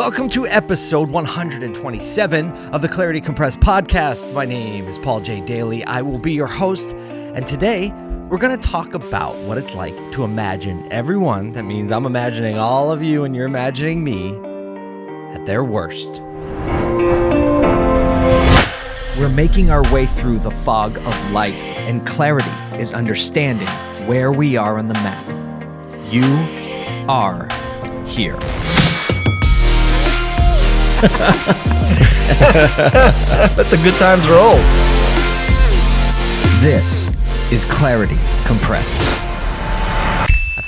Welcome to episode 127 of the Clarity Compressed podcast. My name is Paul J. Daly. I will be your host, and today we're going to talk about what it's like to imagine everyone. That means I'm imagining all of you and you're imagining me at their worst. We're making our way through the fog of life, and clarity is understanding where we are on the map. You are here. Let the good times roll. This is Clarity Compressed.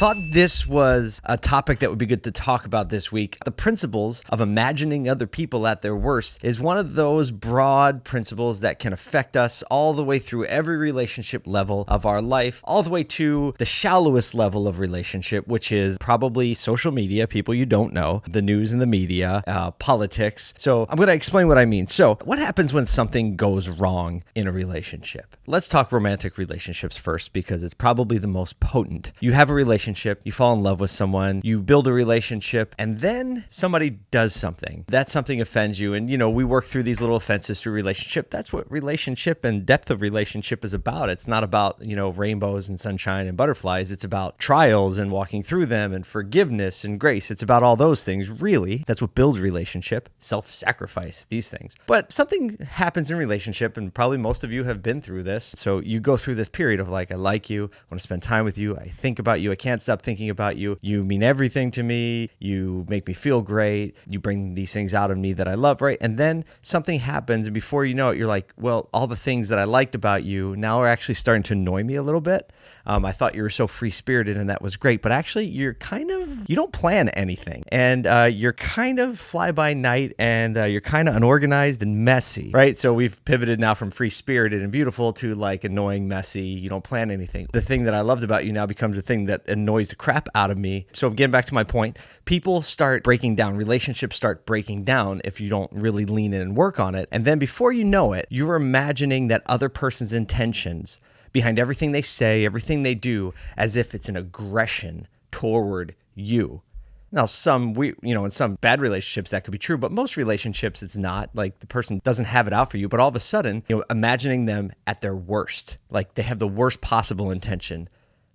I thought this was a topic that would be good to talk about this week. The principles of imagining other people at their worst is one of those broad principles that can affect us all the way through every relationship level of our life, all the way to the shallowest level of relationship, which is probably social media, people you don't know, the news and the media, uh, politics. So I'm going to explain what I mean. So, what happens when something goes wrong in a relationship? Let's talk romantic relationships first because it's probably the most potent. You have a relationship relationship, you fall in love with someone, you build a relationship, and then somebody does something. That something offends you. And, you know, we work through these little offenses through relationship. That's what relationship and depth of relationship is about. It's not about, you know, rainbows and sunshine and butterflies. It's about trials and walking through them and forgiveness and grace. It's about all those things, really. That's what builds relationship, self sacrifice, these things. But something happens in relationship, and probably most of you have been through this. So you go through this period of like, I like you, I want to spend time with you, I think about you, I can't stop thinking about you. You mean everything to me. You make me feel great. You bring these things out of me that I love, right? And then something happens, and before you know it, you're like, well, all the things that I liked about you now are actually starting to annoy me a little bit. Um, I thought you were so free spirited and that was great, but actually, you're kind of, you don't plan anything and uh, you're kind of fly by night and uh, you're kind of unorganized and messy, right? So we've pivoted now from free spirited and beautiful to like annoying, messy. You don't plan anything. The thing that I loved about you now becomes the thing that annoys the crap out of me. So, getting back to my point, people start breaking down, relationships start breaking down if you don't really lean in and work on it. And then before you know it, you're imagining that other person's intentions behind everything they say, everything they do, as if it's an aggression toward you. Now, some we you know in some bad relationships that could be true, but most relationships it's not. Like the person doesn't have it out for you, but all of a sudden, you know, imagining them at their worst, like they have the worst possible intention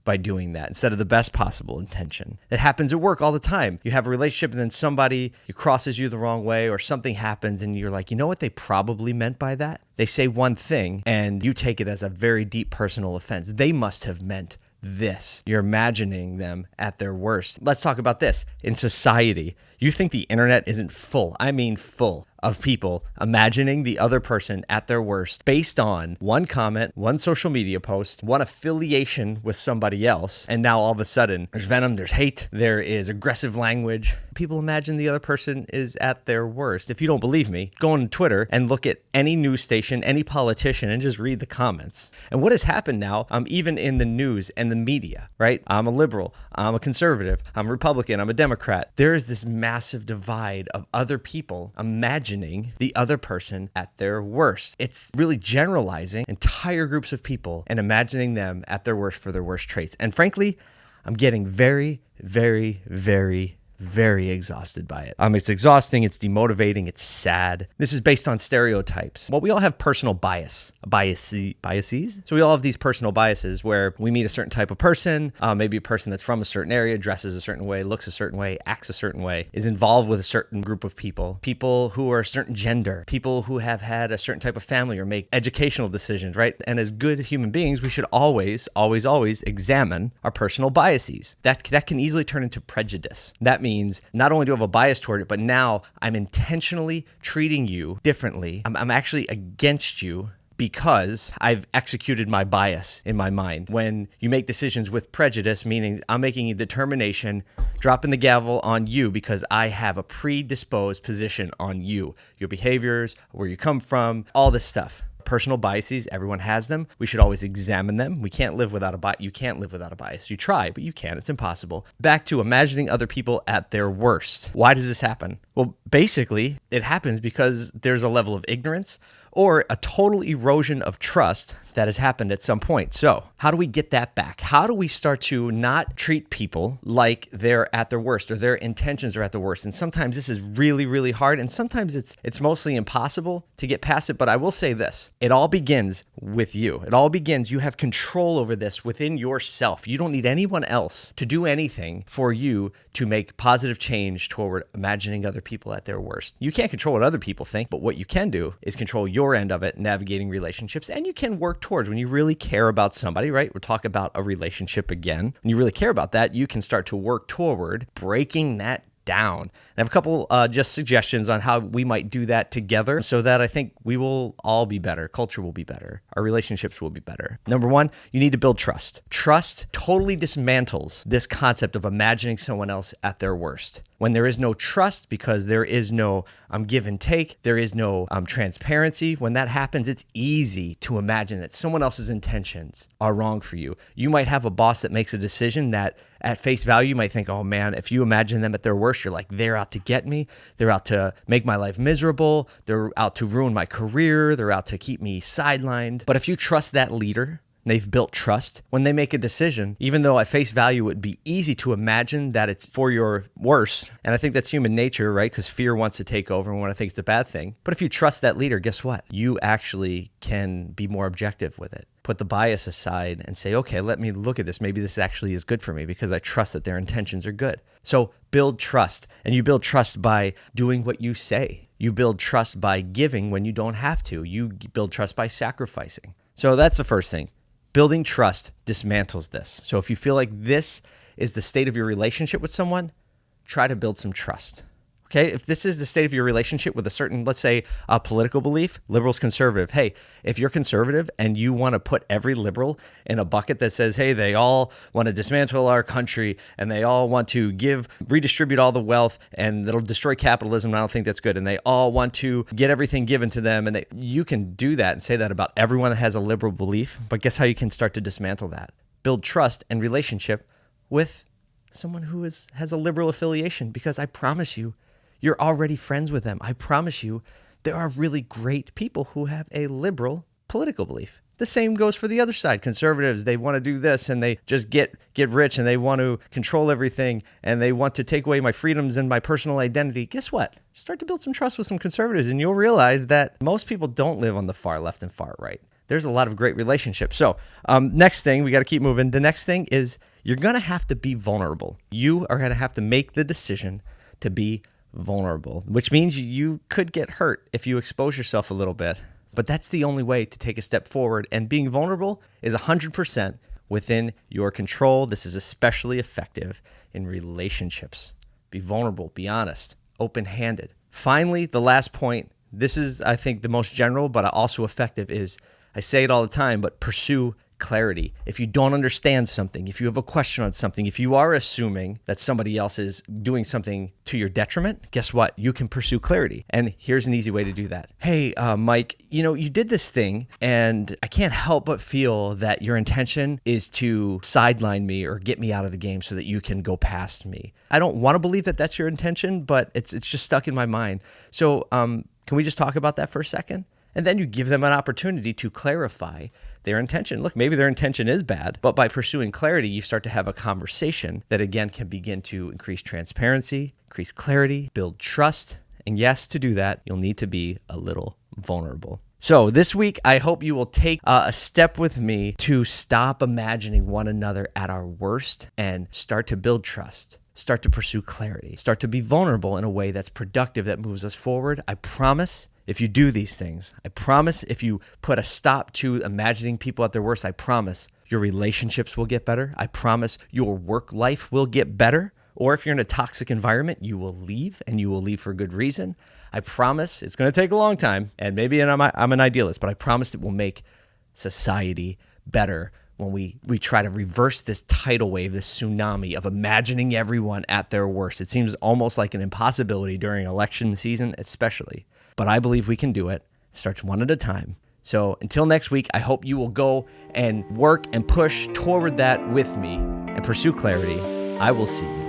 by doing that instead of the best possible intention. It happens at work all the time. You have a relationship and then somebody crosses you the wrong way or something happens and you're like, you know what they probably meant by that? They say one thing and you take it as a very deep personal offense. They must have meant this. You're imagining them at their worst. Let's talk about this. In society, you think the internet isn't full. I mean, full of people imagining the other person at their worst based on one comment, one social media post, one affiliation with somebody else. And now all of a sudden, there's venom, there's hate, there is aggressive language. People imagine the other person is at their worst. If you don't believe me, go on Twitter and look at any news station, any politician, and just read the comments. And what has happened now, um, even in the news and the media, right? I'm a liberal, I'm a conservative, I'm a Republican, I'm a Democrat. There is this massive divide of other people imagining the other person at their worst. It's really generalizing entire groups of people and imagining them at their worst for their worst traits. And frankly, I'm getting very, very, very very exhausted by it. Um, it's exhausting, it's demotivating, it's sad. This is based on stereotypes. Well, we all have personal bias, bias biases. So we all have these personal biases where we meet a certain type of person, uh, maybe a person that's from a certain area, dresses a certain way, looks a certain way, acts a certain way, is involved with a certain group of people, people who are a certain gender, people who have had a certain type of family or make educational decisions, right? And as good human beings, we should always, always, always examine our personal biases. That that can easily turn into prejudice. That means not only do I have a bias toward it, but now I'm intentionally treating you differently. I'm, I'm actually against you because I've executed my bias in my mind. When you make decisions with prejudice, meaning I'm making a determination, dropping the gavel on you because I have a predisposed position on you, your behaviors, where you come from, all this stuff personal biases. Everyone has them. We should always examine them. We can't live without a bias. You can't live without a bias. You try, but you can't. It's impossible. Back to imagining other people at their worst. Why does this happen? Well, basically, it happens because there's a level of ignorance or a total erosion of trust that has happened at some point. So, how do we get that back? How do we start to not treat people like they're at their worst or their intentions are at the worst? And sometimes this is really really hard and sometimes it's it's mostly impossible to get past it, but I will say this. It all begins with you. It all begins you have control over this within yourself. You don't need anyone else to do anything for you to make positive change toward imagining other people at their worst. You can't control what other people think, but what you can do is control your end of it, navigating relationships, and you can work towards when you really care about somebody, right? We're talking about a relationship again. When you really care about that, you can start to work toward breaking that down. And I have a couple uh, just suggestions on how we might do that together so that I think we will all be better. Culture will be better. Our relationships will be better. Number one, you need to build trust. Trust totally dismantles this concept of imagining someone else at their worst. When there is no trust because there is no um, give and take, there is no um, transparency. When that happens, it's easy to imagine that someone else's intentions are wrong for you. You might have a boss that makes a decision that at face value, you might think, oh man, if you imagine them at their worst, you're like, they're out to get me. They're out to make my life miserable. They're out to ruin my career. They're out to keep me sidelined. But if you trust that leader, they've built trust when they make a decision, even though at face value it would be easy to imagine that it's for your worse. And I think that's human nature, right? Because fear wants to take over and want to think it's a bad thing. But if you trust that leader, guess what? You actually can be more objective with it. Put the bias aside and say, okay, let me look at this. Maybe this actually is good for me because I trust that their intentions are good. So build trust. And you build trust by doing what you say. You build trust by giving when you don't have to. You build trust by sacrificing. So that's the first thing. Building trust dismantles this. So if you feel like this is the state of your relationship with someone, try to build some trust. Okay, if this is the state of your relationship with a certain, let's say, a political belief, liberals, conservative. Hey, if you're conservative and you want to put every liberal in a bucket that says, hey, they all want to dismantle our country and they all want to give, redistribute all the wealth and that'll destroy capitalism, I don't think that's good. And they all want to get everything given to them. And they, you can do that and say that about everyone that has a liberal belief. But guess how you can start to dismantle that? Build trust and relationship with someone who is has a liberal affiliation because I promise you you're already friends with them. I promise you, there are really great people who have a liberal political belief. The same goes for the other side. Conservatives, they want to do this and they just get get rich and they want to control everything and they want to take away my freedoms and my personal identity. Guess what? Start to build some trust with some conservatives and you'll realize that most people don't live on the far left and far right. There's a lot of great relationships. So, um, next thing, we got to keep moving. The next thing is you're going to have to be vulnerable. You are going to have to make the decision to be vulnerable, which means you could get hurt if you expose yourself a little bit. But that's the only way to take a step forward. And being vulnerable is 100% within your control. This is especially effective in relationships. Be vulnerable, be honest, open handed. Finally, the last point this is, I think, the most general, but also effective is I say it all the time, but pursue clarity. If you don't understand something, if you have a question on something, if you are assuming that somebody else is doing something to your detriment, guess what? You can pursue clarity. And here's an easy way to do that. Hey, uh, Mike, you know, you did this thing, and I can't help but feel that your intention is to sideline me or get me out of the game so that you can go past me. I don't want to believe that that's your intention, but it's it's just stuck in my mind. So, um, can we just talk about that for a second? And then you give them an opportunity to clarify their intention. Look, maybe their intention is bad, but by pursuing clarity, you start to have a conversation that again can begin to increase transparency, increase clarity, build trust. And yes, to do that, you'll need to be a little vulnerable. So, this week, I hope you will take uh, a step with me to stop imagining one another at our worst and start to build trust start to pursue clarity, start to be vulnerable in a way that's productive, that moves us forward. I promise if you do these things, I promise if you put a stop to imagining people at their worst, I promise your relationships will get better. I promise your work life will get better. Or if you're in a toxic environment, you will leave and you will leave for good reason. I promise it's going to take a long time. And maybe I'm, I'm an idealist, but I promise it will make society better when we, we try to reverse this tidal wave, this tsunami of imagining everyone at their worst. It seems almost like an impossibility during election season, especially but I believe we can do it. it starts one at a time. So until next week, I hope you will go and work and push toward that with me and pursue clarity. I will see you